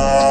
Bye.